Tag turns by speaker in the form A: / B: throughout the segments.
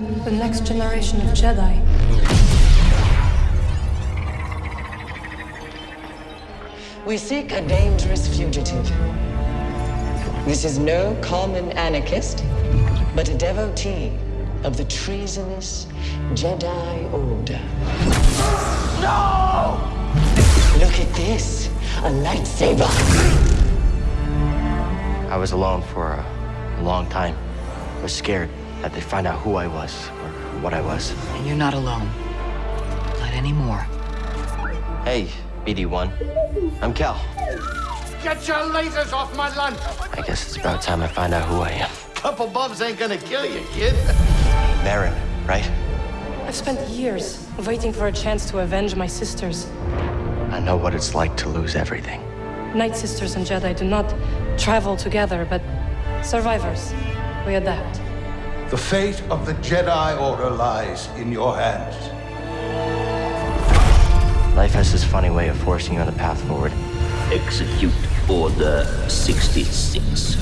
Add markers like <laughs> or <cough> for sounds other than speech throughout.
A: The next generation of Jedi.
B: We seek a dangerous fugitive. This is no common anarchist, but a devotee of the treasonous Jedi Order. No! Look at this, a lightsaber.
C: I was alone for a, a long time. I was scared that they'd find out who I was or what I was.
D: And you're not alone. Not anymore.
C: Hey, BD1. I'm Cal.
E: Get your lasers off my lunch!
C: I guess it's about time I find out who I am.
E: Couple bumps ain't gonna kill you, kid.
C: Merrin, right?
A: I've spent years waiting for a chance to avenge my sisters.
C: I know what it's like to lose everything.
A: Night Sisters and Jedi do not travel together, but survivors. We adapt.
F: The fate of the Jedi Order lies in your hands.
C: Life has this funny way of forcing you on the path forward.
G: Execute Order 66.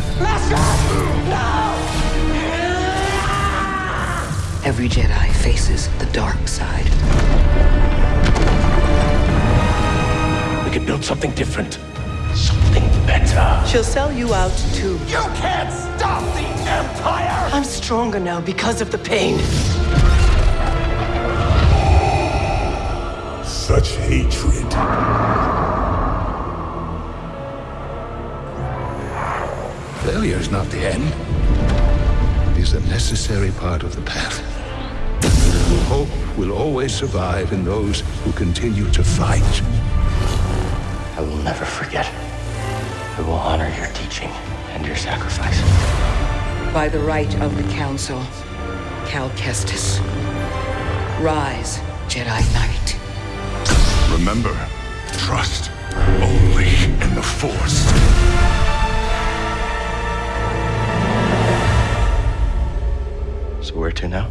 D: Every Jedi faces the dark side.
G: We could build something different. Something better.
B: She'll sell you out too.
E: You can't stop the Empire!
B: I'm stronger now because of the pain.
H: Such hatred.
F: Failure is not the end. It is a necessary part of the path. Hope will always survive in those who continue to fight.
C: I will never forget. I will honor your teaching and your sacrifice.
D: By the right of the Council, Cal Kestis. Rise, Jedi Knight.
H: Remember, trust only in the Force.
C: So where to now?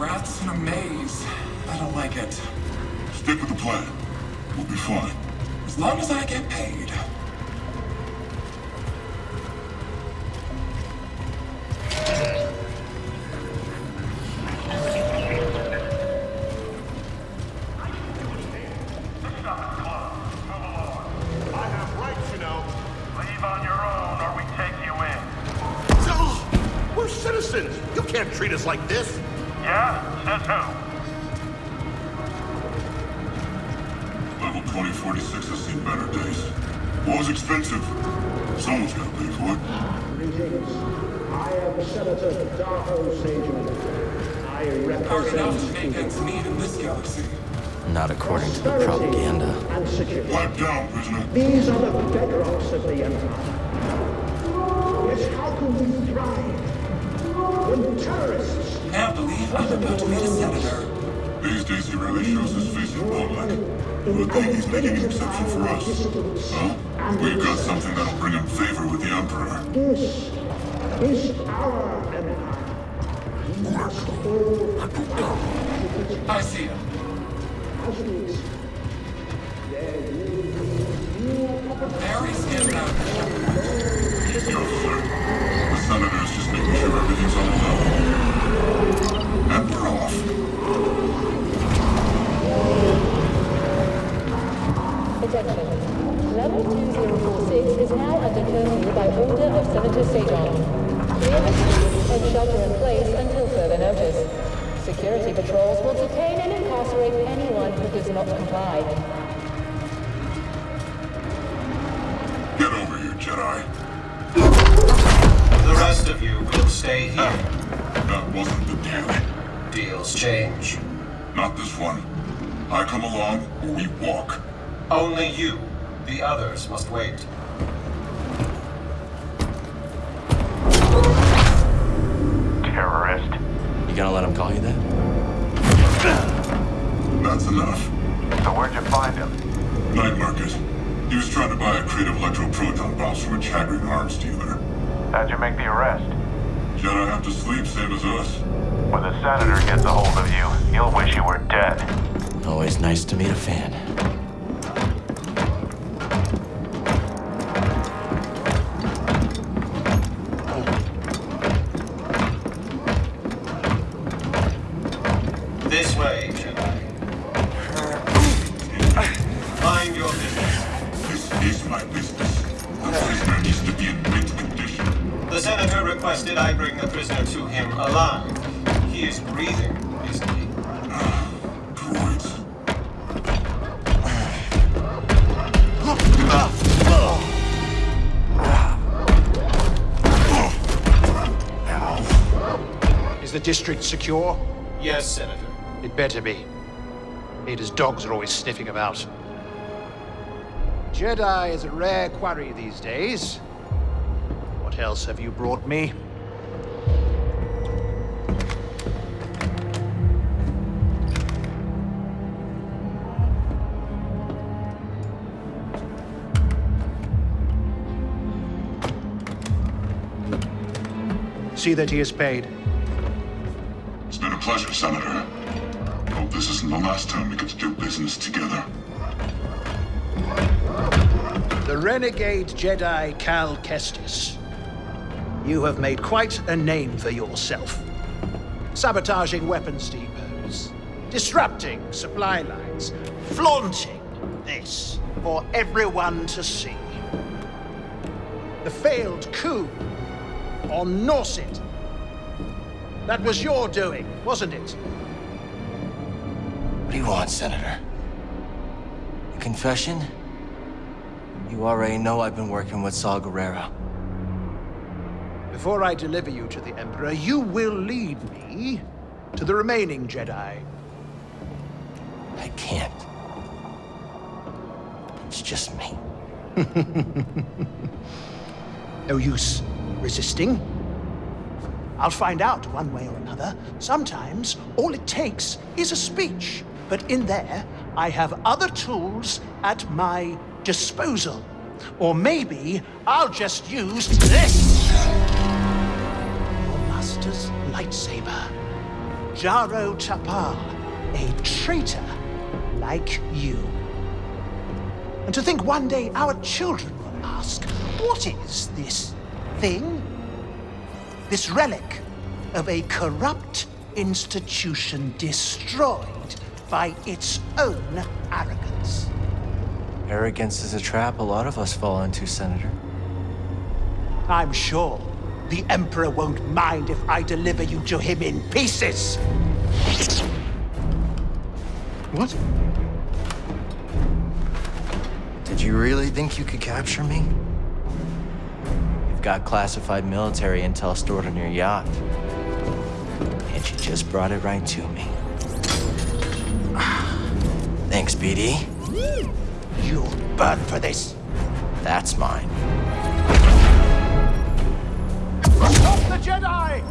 I: Like
J: rats in a maze. I don't like it.
H: Stick with the plan. We'll be fine.
J: As long as I get paid.
E: I can't
H: understand. Let's stop the club. Come
K: along. I
J: have
C: Not according to the propaganda.
K: and security.
H: Pipe down, prisoner.
K: These are the bedrocks of the Empire. Yet how can we thrive when terrorists
J: Can't believe I'm about to meet a senator.
H: These days he rarely shows his face in public. Good thing he's making an exception for us. Huh? We've got something that'll bring him favor with the Emperor.
K: This is our empire. We must all fight
J: I see him.
K: as we exist. There will be new opportunities.
J: Very scared out.
H: He's the officer. The Senator is just making sure everything's on level. And we're off.
L: Attention. Level 2046 is now under curfew by order of Senator Sejan. Clear the streets and shelter in place until further notice. Security patrols will detain and incarcerate anyone who does not comply.
H: Get over here, Jedi.
M: The rest of you will stay here. Ah.
H: That wasn't the deal.
M: Deals change.
H: Not this one. I come along, or we walk.
M: Only you. The others must wait.
H: Electroproton bombs from a Chagrian arms dealer.
I: How'd you make the arrest?
H: Jedi have to sleep, same as us.
I: When the senator gets a hold of you, he'll wish you were dead.
C: Always nice to meet a fan.
N: secure?
M: Yes, Senator.
N: It better be. Ada's dogs are always sniffing about. Jedi is a rare quarry these days. What else have you brought me? See that he is paid.
H: Pleasure, Senator. Hope this isn't the last time we get to do business together.
N: The renegade Jedi Cal Kestis. You have made quite a name for yourself. Sabotaging weapons depots, disrupting supply lines, flaunting this for everyone to see. The failed coup on Norset. That was your doing, wasn't it?
C: What do you want, Senator? A confession? You already know I've been working with Saw Gerrera.
N: Before I deliver you to the Emperor, you will lead me to the remaining Jedi.
C: I can't. It's just me. <laughs>
N: no use resisting. I'll find out one way or another. Sometimes all it takes is a speech. But in there, I have other tools at my disposal. Or maybe I'll just use this! Your master's lightsaber. Jaro Tapal, a traitor like you. And to think one day our children will ask, what is this thing? This relic of a corrupt institution destroyed by its own arrogance.
C: Arrogance is a trap a lot of us fall into, Senator.
N: I'm sure the Emperor won't mind if I deliver you to him in pieces.
C: What? Did you really think you could capture me? You've got classified military intel stored on your yacht. And you just brought it right to me. <sighs> Thanks, BD.
N: You'll burn for this.
C: That's mine.
N: Stop the Jedi!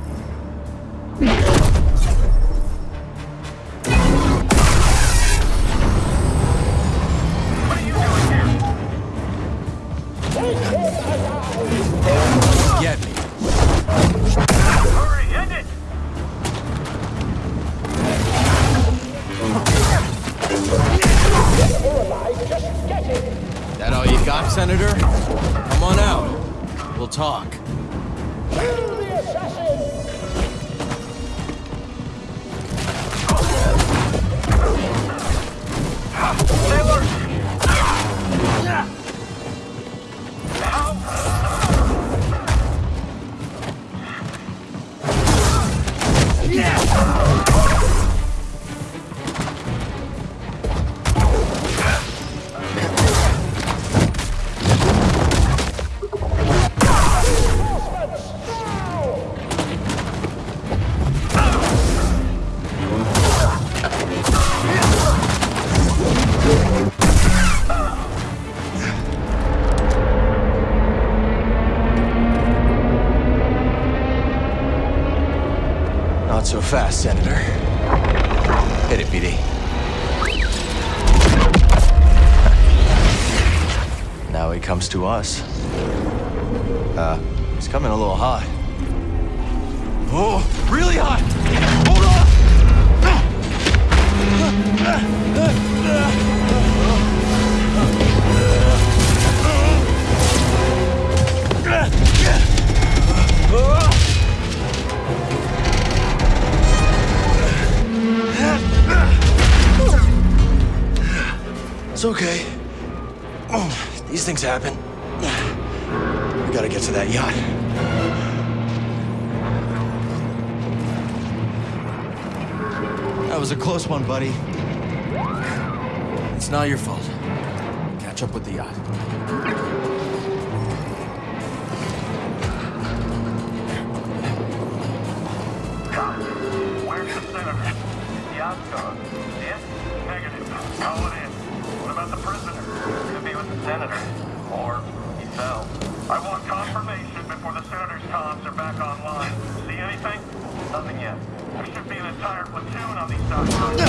C: So fast, Senator. Hit it, BD. <laughs> now he comes to us. Uh, he's coming a little hot. Oh, really hot! Hold on! <laughs> It's okay. Oh, These things happen. We gotta get to that yacht. That was a close one, buddy. It's not your fault. Catch up with the yacht.
I: Where's the senator? Yacht's gone. Yes? Negative. It in. Senator. Or he fell. I want confirmation before the senator's comms are back online. See anything? Nothing yet. There should be an entire platoon on these docks.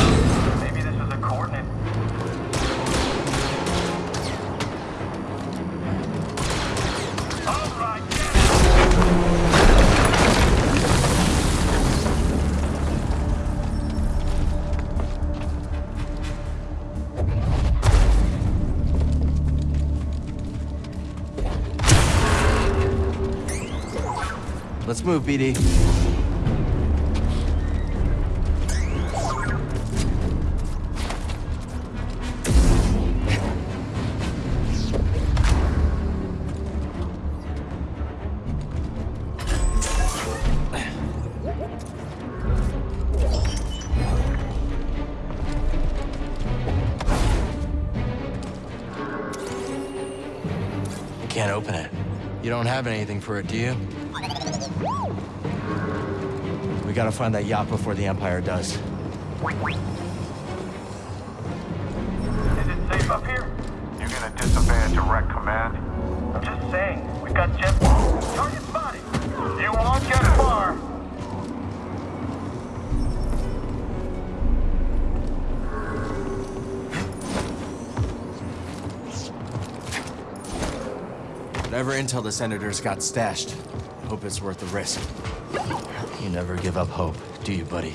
C: Let's move, BD. Can't open it. You don't have anything for it, do you? We gotta find that yacht before the Empire does.
I: Is it safe up here?
O: You gonna disobey a direct command?
I: I'm just saying, we've got jet... Target spotted! You won't get far!
C: Whatever intel the Senators got stashed, hope it's worth the risk. You never give up hope, do you, buddy?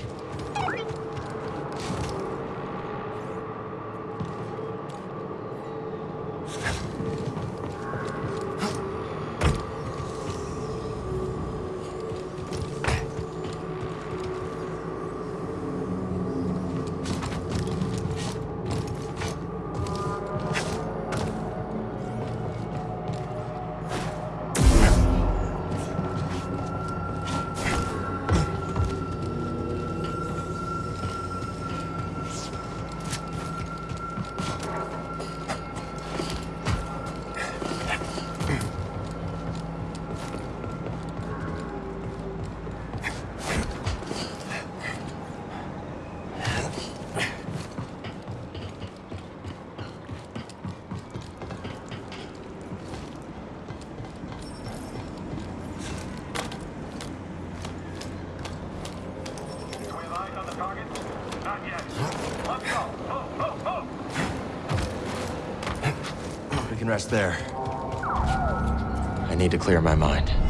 C: Rest there. I need to clear my mind.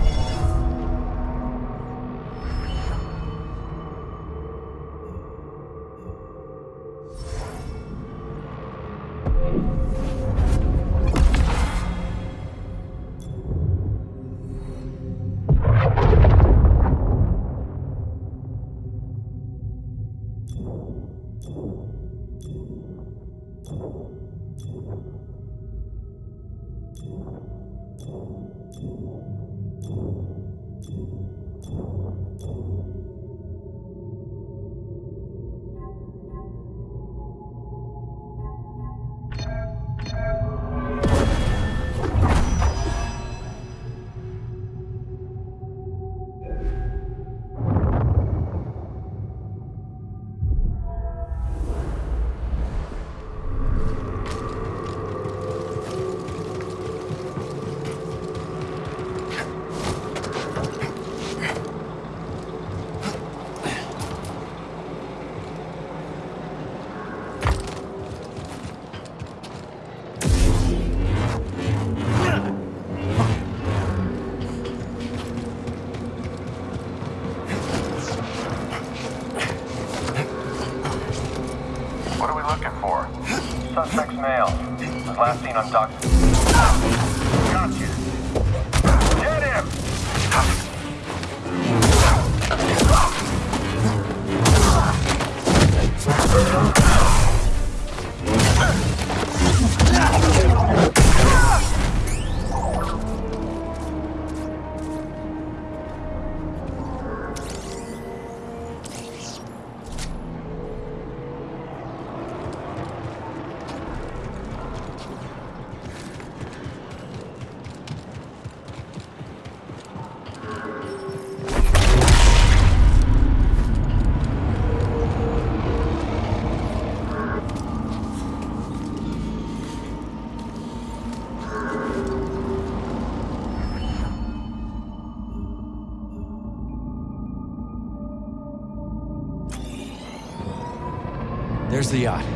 I: Suspect's male. Was last seen on dock. Gotcha. Get him!
C: The yacht.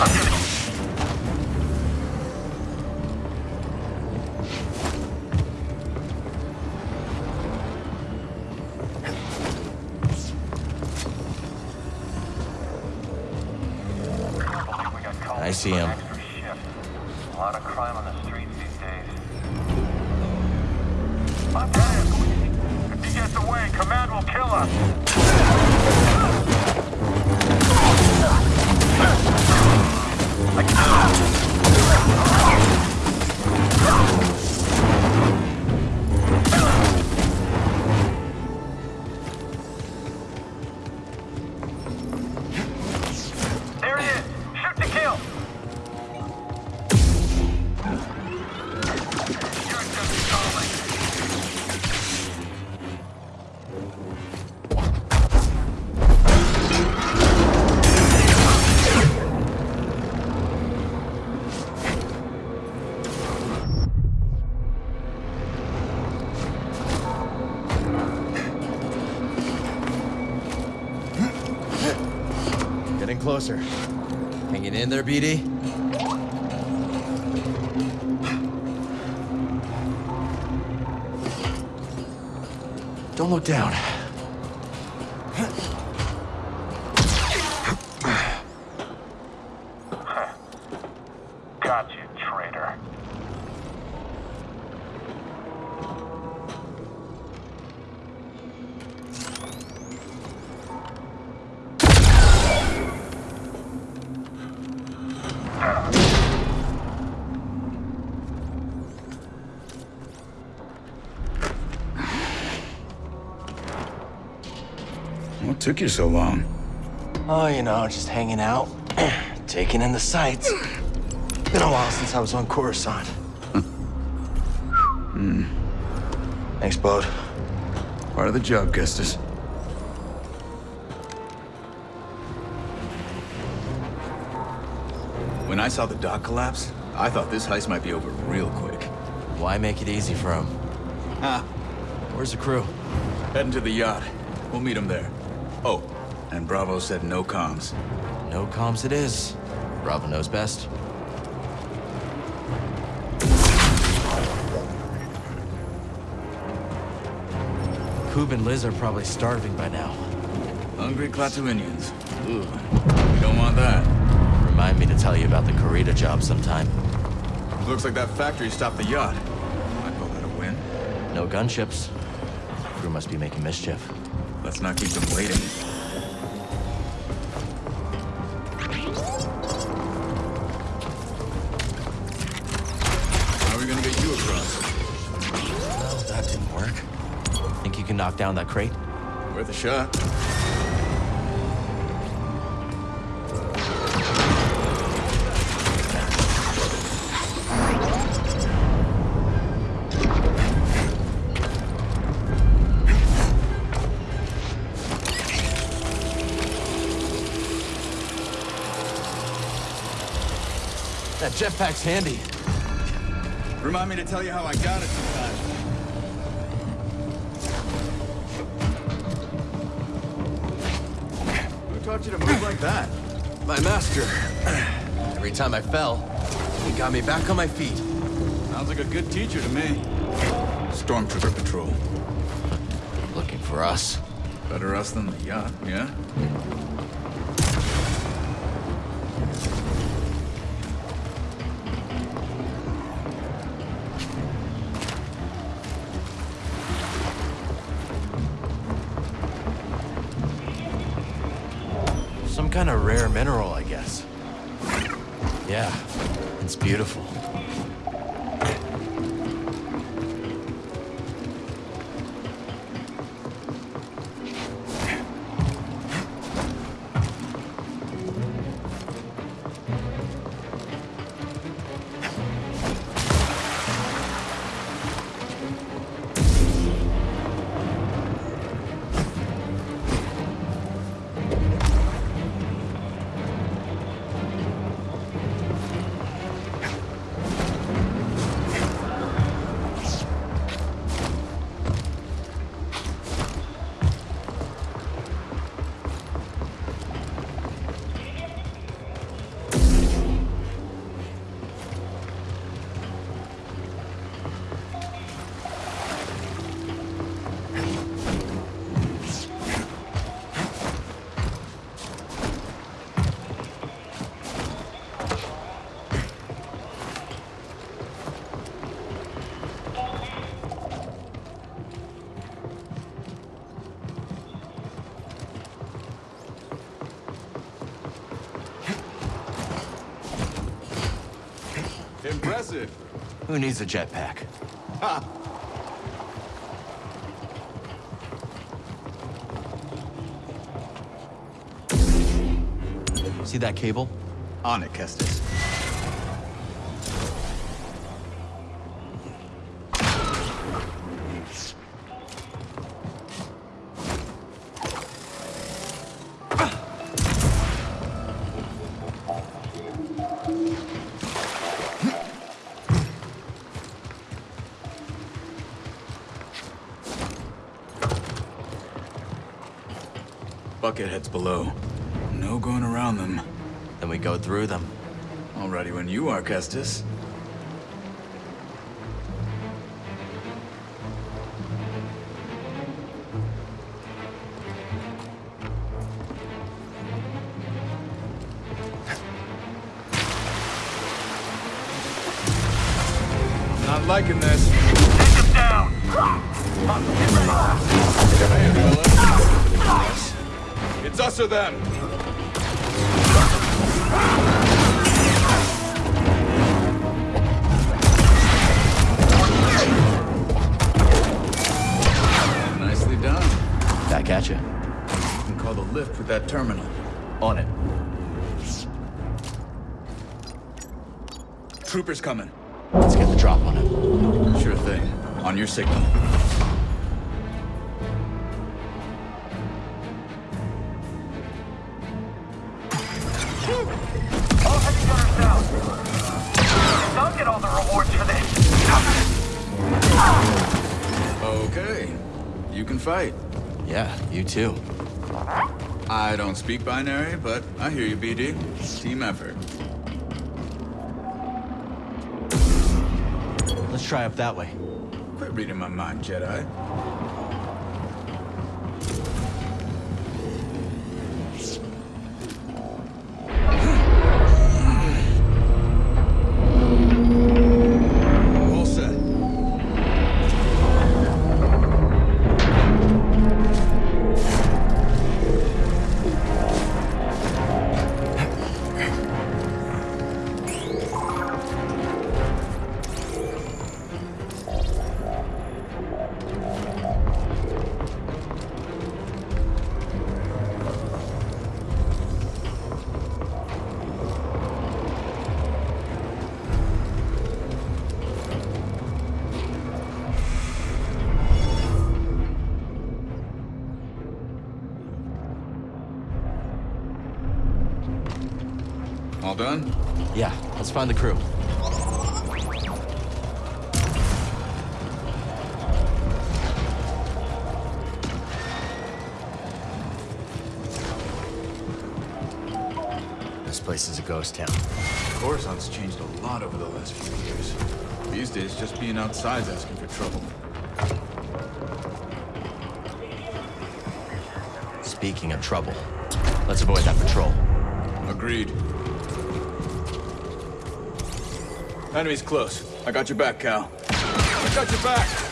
I: I'm
C: closer. Hanging in there, BD? Don't look down.
F: What took you so long?
C: Oh, you know, just hanging out, <clears throat> taking in the sights. Been a while since I was on Coruscant.
F: Hmm.
C: Thanks, Bode.
F: Part of the job, Kestis.
P: When I saw the dock collapse, I thought this heist might be over real quick.
C: Why make it easy for him?
P: Ah,
C: Where's the crew?
P: heading to the yacht. We'll meet him there. Oh, and Bravo said no comms.
C: No comms it is. Bravo knows best. Coob and Liz are probably starving by now.
P: Hungry Klatooinians. Ooh, we don't want that.
C: Remind me to tell you about the Karita job sometime.
P: Looks like that factory stopped the yacht. I call that a win.
C: No gunships. Crew must be making mischief.
P: Let's not keep them waiting. How are we gonna get you across?
C: Well, that didn't work. Think you can knock down that crate?
P: Worth a shot.
C: Jetpack's handy.
P: Remind me to tell you how I got it sometime. Who taught you to move like that?
C: My master. Every time I fell, he got me back on my feet.
P: Sounds like a good teacher to me. Stormtrooper patrol.
C: Looking for us.
P: Better us than the yacht, yeah? Impressive.
C: Who needs a jetpack?
P: Ha!
C: See that cable?
P: On it, Kestis. Bucketheads below. No going around them.
C: Then we go through them.
P: All ready when you are, Kestis. It's us them. Nicely done.
C: Back at you.
P: You can call the lift with that terminal.
C: On it.
P: Troopers coming.
C: Let's get the drop on it.
P: Sure thing. On your signal.
I: All heavy gunners down. Don't get all the rewards for this.
P: Okay. You can fight.
C: Yeah, you too.
P: I don't speak binary, but I hear you, BD. Team effort.
C: Let's try up that way.
P: Quit reading my mind, Jedi.
C: Let's find the crew. This place is a ghost town.
P: Coruscant's changed a lot over the last few years. These days, just being outside's asking for trouble.
C: Speaking of trouble, let's avoid that patrol.
P: Agreed. Enemy's close. I got your back, Cal. I got your back!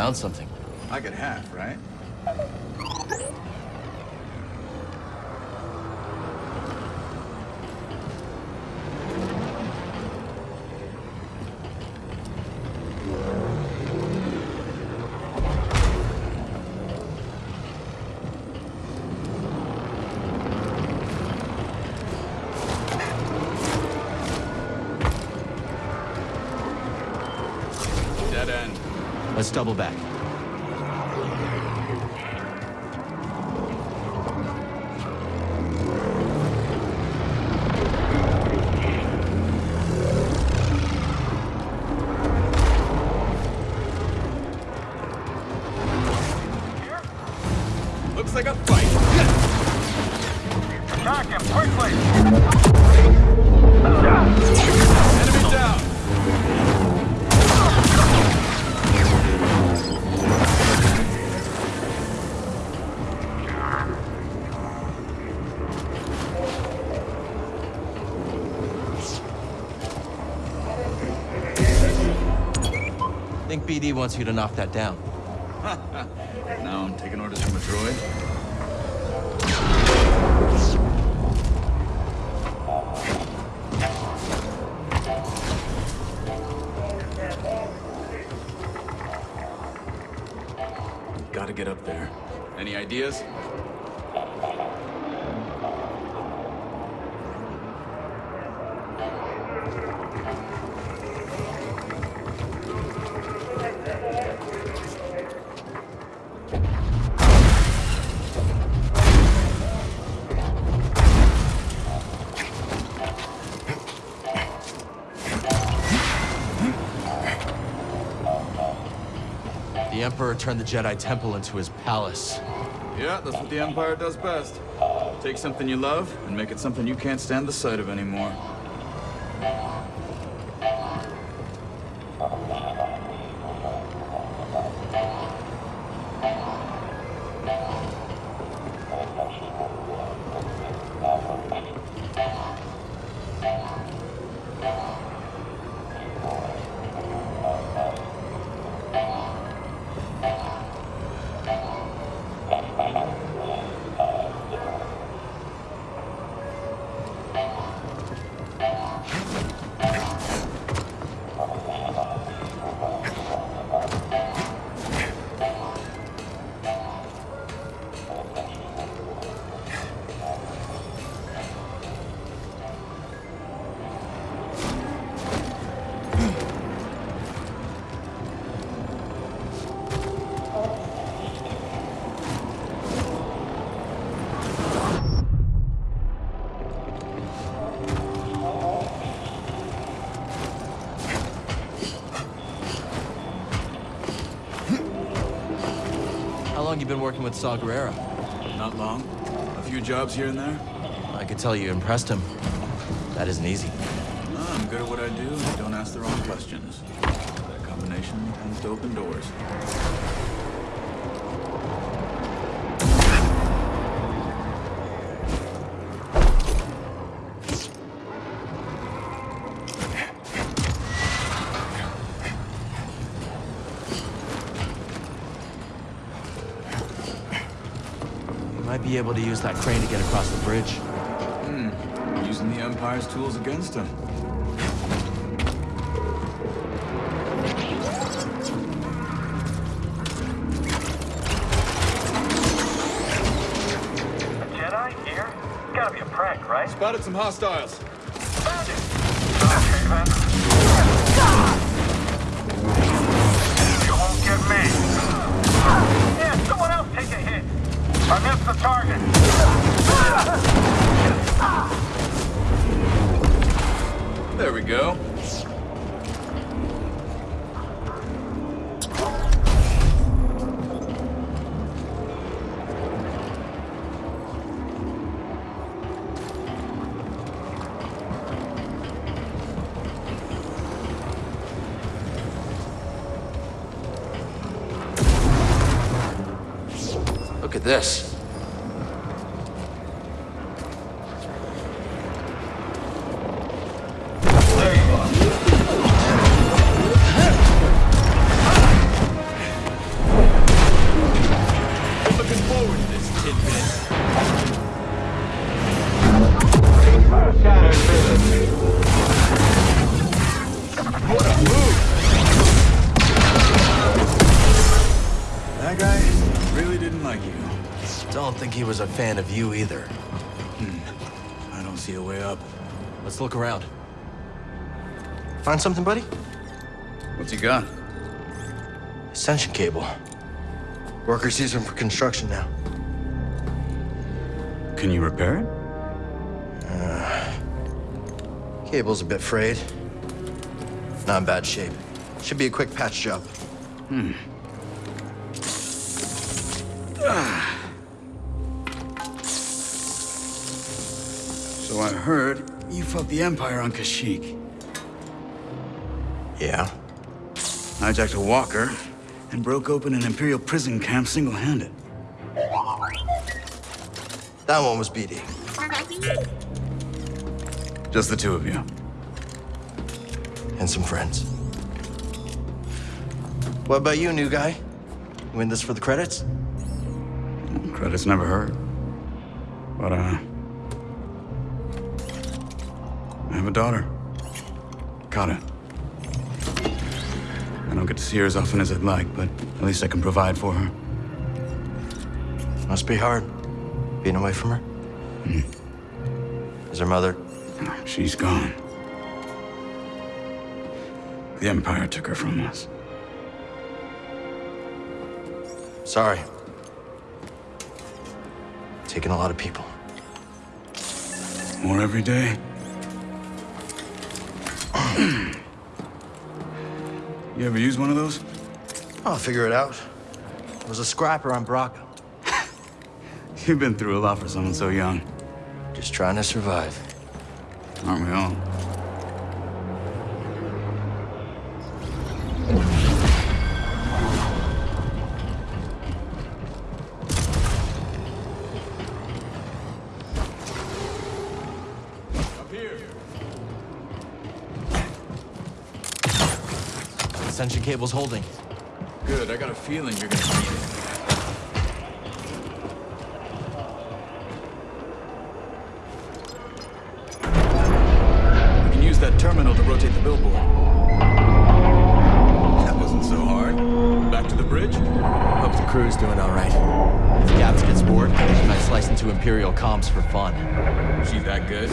I: Found
C: something.
P: I get half, right?
C: Double back. BD wants you to knock that down. <laughs>
P: now I'm taking orders from a droid.
C: The Emperor turned the Jedi Temple into his palace.
P: Yeah, that's what the Empire does best. Take something you love and make it something you can't stand the sight of anymore.
C: With Saw Gerrera?
P: Not long. A few jobs here and there.
C: I could tell you impressed him. That isn't easy.
P: No, I'm good at what I do don't ask the wrong questions. That combination tends to open doors.
C: You be able to use that crane to get across the bridge.
P: Hmm. Using the Empire's tools against him.
I: A Jedi here? Gotta be a prank, right?
P: Spotted some hostiles.
I: A
C: fan of you either. Hmm.
P: I don't see a way up.
C: Let's look around. Find something, buddy?
Q: What's he got?
C: Ascension cable. Workers use them for construction now.
P: Can you repair it?
C: Uh, cable's a bit frayed. Not in bad shape. Should be a quick patch job.
P: Hmm. Heard you fought the Empire on Kashyyyk.
C: Yeah?
P: Hijacked a walker and broke open an Imperial prison camp single-handed.
C: That one was BD.
P: Just the two of you.
C: And some friends. What about you, new guy? You in this for the credits?
P: Credits never hurt. But, uh... a daughter. Kata. I don't get to see her as often as I'd like, but at least I can provide for her.
C: Must be hard, being away from her.
P: Hmm.
C: Is her mother?
P: She's gone. The Empire took her from us.
C: Sorry. Taking a lot of people.
P: More every day? <clears throat> you ever use one of those?
C: I'll figure it out. I was a scrapper on Bracca. <laughs>
P: You've been through a lot for someone so young.
C: Just trying to survive.
P: Aren't we all?
C: Ascension cable's holding.
Q: Good, I got a feeling you're gonna need it. We can use that terminal to rotate the billboard. That wasn't so hard. Back to the bridge?
C: Hope the crew's doing all right. If Gabs gets bored, she might slice into Imperial comms for fun.
Q: She that good?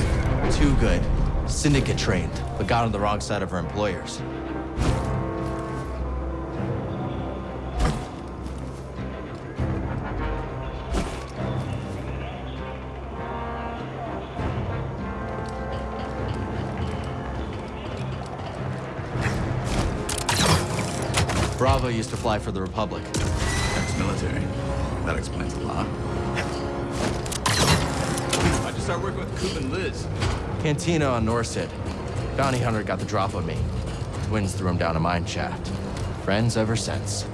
C: Too good. Syndicate trained, but got on the wrong side of her employers. Bravo used to fly for the Republic.
Q: Ex-military. That explains a lot. I just started working with Coop and Liz.
C: Cantina on Norsid. Bounty Hunter got the drop on me. Twins threw him down a mine shaft. Friends ever since.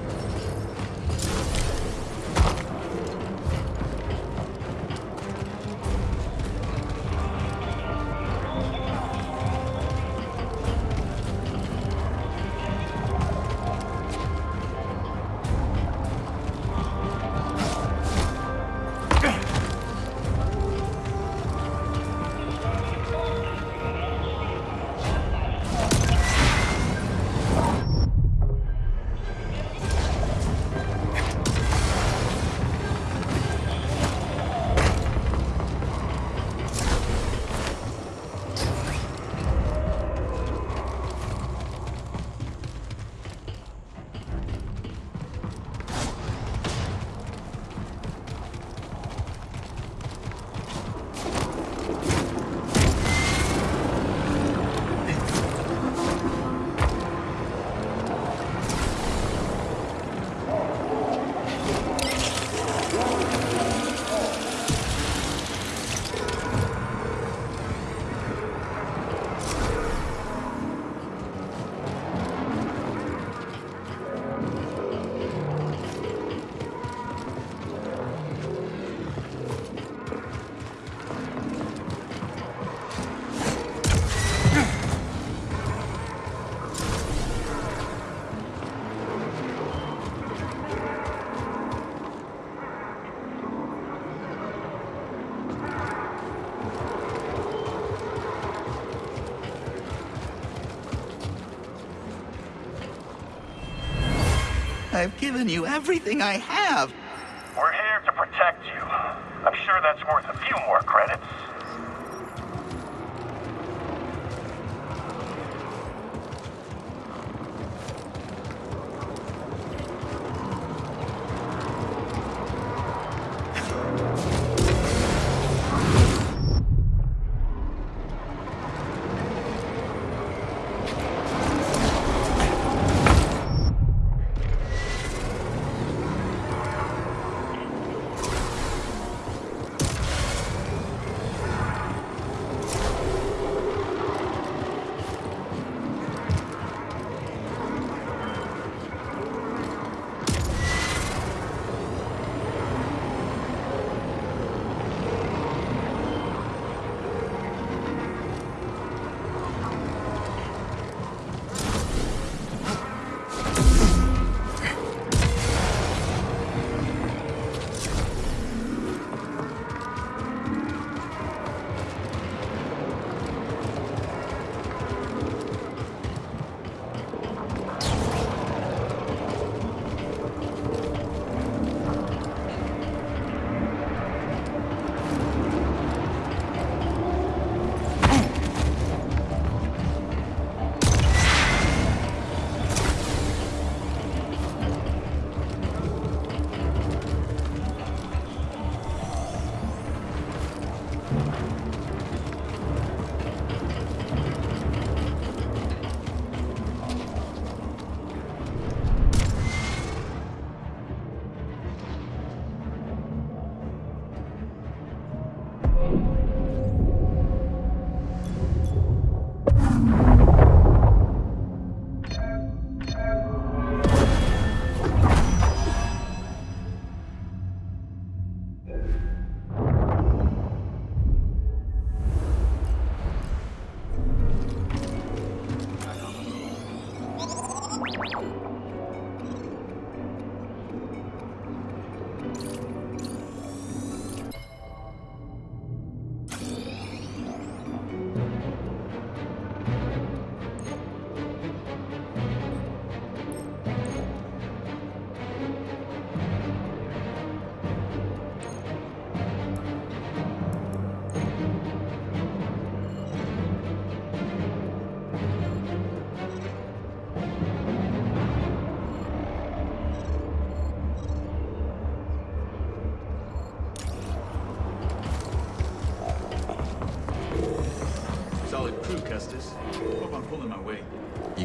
R: I've given you everything I have.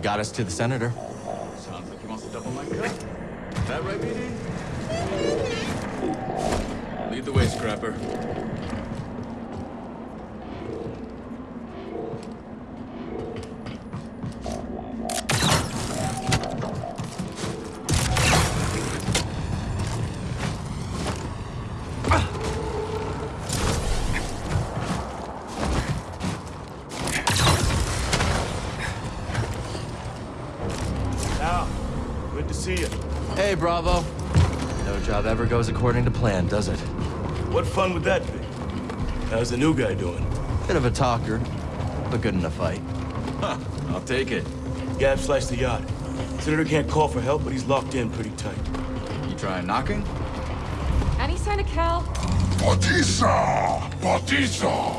C: Got us to the senator. Bravo. No job ever goes according to plan, does it?
S: What fun would that be? How's the new guy doing?
C: Bit of a talker, but good in a fight.
P: Huh, I'll take it.
S: Gab sliced the yacht. Senator can't call for help, but he's locked in pretty tight.
P: You trying knocking?
T: Any sign of Cal?
H: Batista! Batista!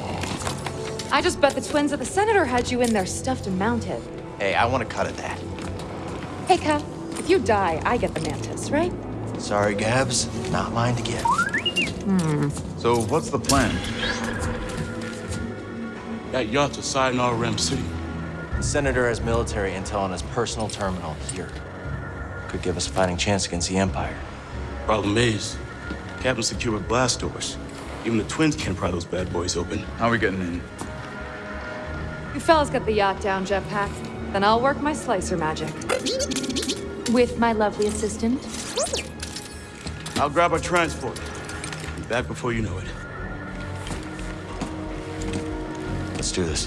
T: I just bet the twins at the Senator had you in there stuffed and mounted.
C: Hey, I want a cut of that.
T: Hey, Cal, if you die, I get the mantis, right?
C: Sorry, Gabs. Not mine to give.
T: Hmm.
P: So what's the plan?
S: That yacht's a Sayonara Rem City.
C: The Senator has military intel on his personal terminal here. Could give us a fighting chance against the Empire.
S: Problem is, Captain secured blast doors. Even the twins can't pry those bad boys open.
P: How are we getting in?
T: You fellas got the yacht down, Jetpack. Then I'll work my slicer magic. With my lovely assistant.
S: I'll grab our transport. Be back before you know it.
C: Let's do this.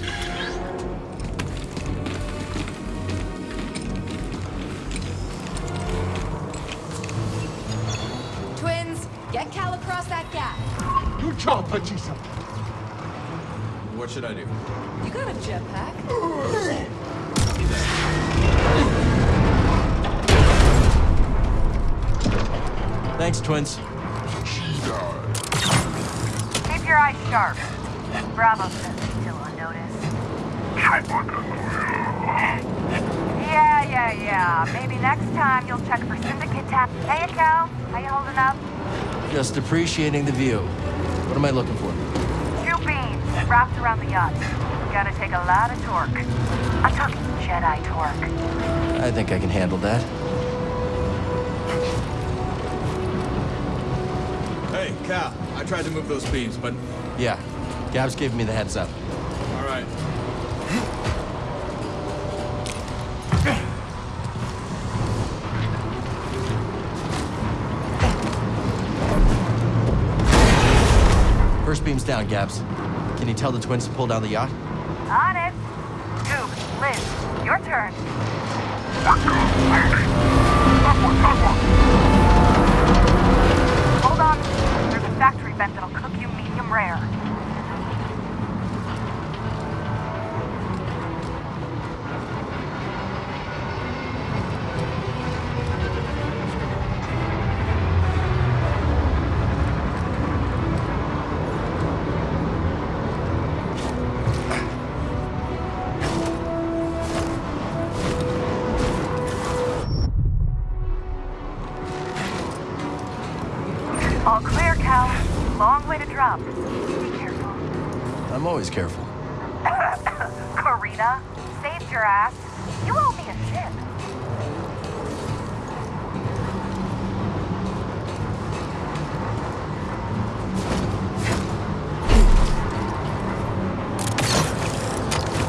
T: Twins, get Cal across that gap.
E: You job, Batista.
P: What should I do?
T: You got a jetpack. <laughs>
C: Thanks, twins.
H: Keep
U: your eyes sharp. Bravo says he's still on notice. Yeah, yeah, yeah. Maybe next time you'll check for syndicate tap. Hey, Cal. How you holding up?
C: Just appreciating the view. What am I looking for?
U: Two beams wrapped around the yacht. Gotta take a lot of torque. I'm talking Jedi torque.
C: I think I can handle that.
V: Hey, Cal. I tried to move those beams, but...
C: Yeah. Gabs gave me the heads up.
V: All right.
C: First beam's down, Gabs. Can you tell the twins to pull down the yacht?
U: On it. Coop, Liz, your turn.
C: Always careful. <coughs>
U: Karina, saved your ass. You owe me a ship.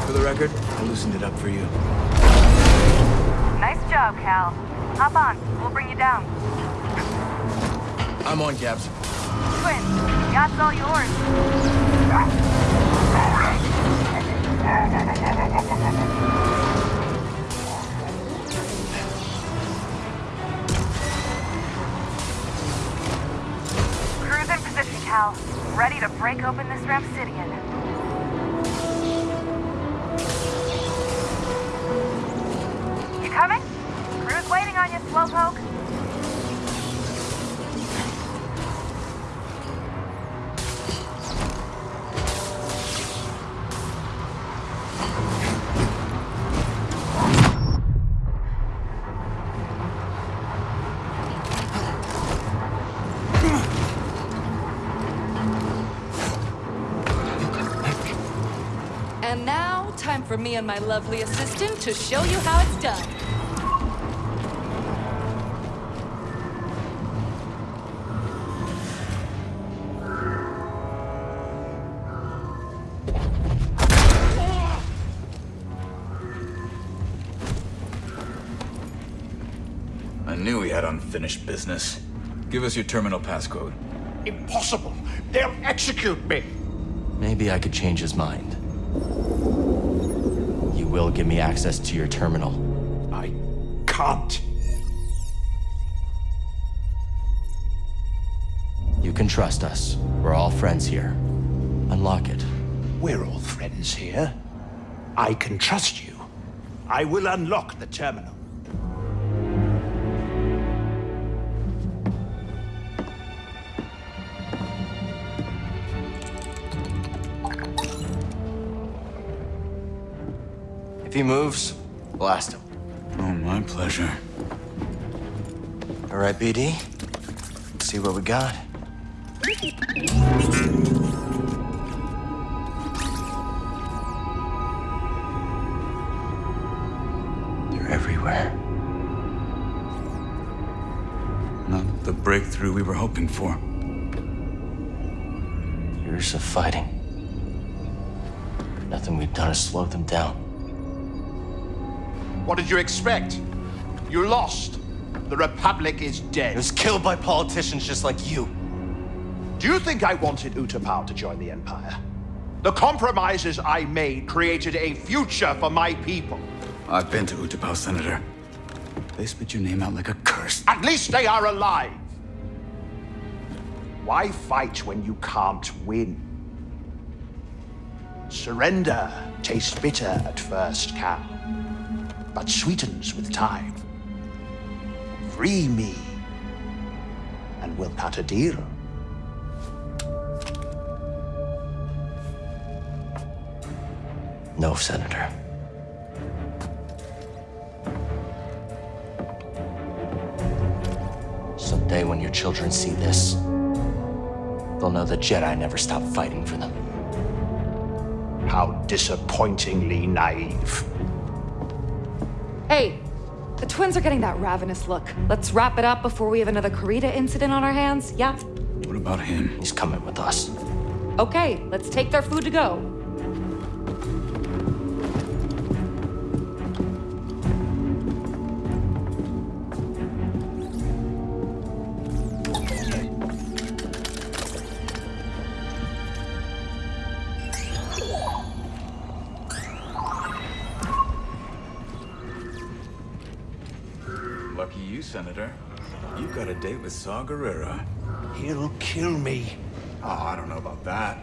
P: For the record, I loosened it up for you.
U: Nice job, Cal. Hop on. We'll bring you down.
C: I'm on, Gabs.
U: Twins, yacht's all yours.
T: And now, time for me and my lovely assistant to show you how it's done.
V: I knew we had unfinished business. Give us your terminal passcode.
N: Impossible! They'll execute me!
C: Maybe I could change his mind. You will give me access to your terminal.
N: I can't.
C: You can trust us. We're all friends here. Unlock it.
W: We're all friends here. I can trust you. I will unlock the terminal.
C: He moves, blast him.
P: Oh, my pleasure.
C: All right, BD. Let's see what we got. They're everywhere.
P: Not the breakthrough we were hoping for.
C: Years of fighting. Nothing we've done has slowed them down.
N: What did you expect? You lost. The Republic is dead.
C: It was killed by politicians just like you.
N: Do you think I wanted Utapau to join the Empire? The compromises I made created a future for my people.
P: I've been to Utapau, Senator. They spit your name out like a curse.
N: At least they are alive. Why fight when you can't win? Surrender tastes bitter at first, Cal, but sweetens with time. Free me, and we'll cut a deal.
C: No, Senator. Someday when your children see this, they'll know the Jedi never stopped fighting for them.
N: How disappointingly naive.
T: Hey, the twins are getting that ravenous look. Let's wrap it up before we have another Karita incident on our hands, yeah?
X: What about him?
C: He's coming with us.
T: Okay, let's take their food to go.
P: With Saw Gerrera.
N: He'll kill me.
P: Oh, I don't know about that.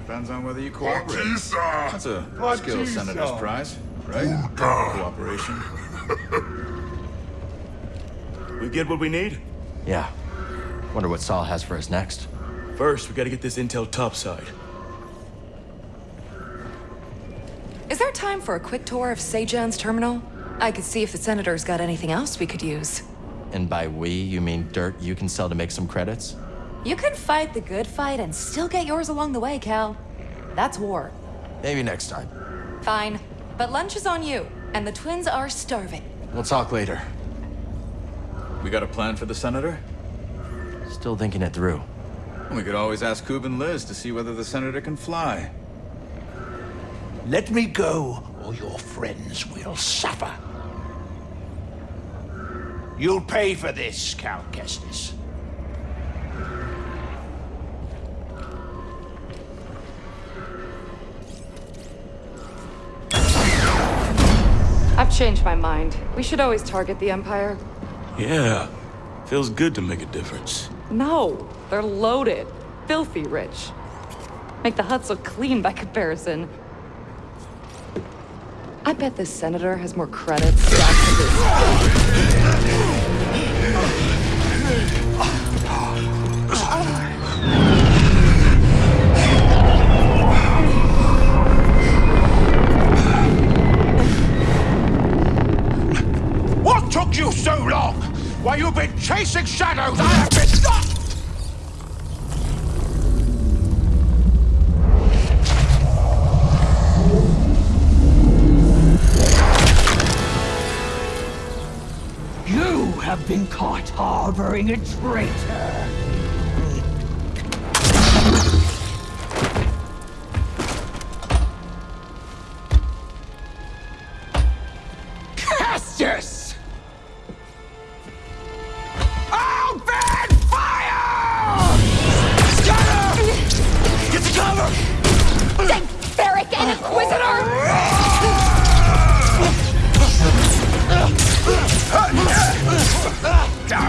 P: Depends on whether you cooperate.
Y: Batista!
P: That's a
Y: Batista!
P: skill senator's prize, right? Cooperation.
S: We get what we need?
C: Yeah. Wonder what Saw has for us next.
S: First, we gotta get this intel topside.
T: Is there time for a quick tour of Sejan's terminal? I could see if the Senator's got anything else we could use.
C: And by we, you mean dirt you can sell to make some credits?
T: You can fight the good fight and still get yours along the way, Cal. That's war.
C: Maybe next time.
T: Fine. But lunch is on you, and the twins are starving.
C: We'll talk later.
P: We got a plan for the senator?
C: Still thinking it through.
P: We could always ask Coop and Liz to see whether the senator can fly.
N: Let me go, or your friends will suffer. You'll pay for this, Cal Kestis.
T: I've changed my mind. We should always target the Empire.
S: Yeah. Feels good to make a difference.
T: No, they're loaded. Filthy rich. Make the Hutts look clean by comparison. I bet this senator has more credits stacked to his...
N: What took you so long? While you've been chasing shadows, I have been...
U: have been caught harboring a traitor. Kestis! Open fire! Scatter! Get to cover!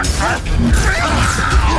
C: Fuck!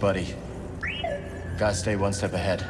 C: Buddy. Gotta stay one step ahead.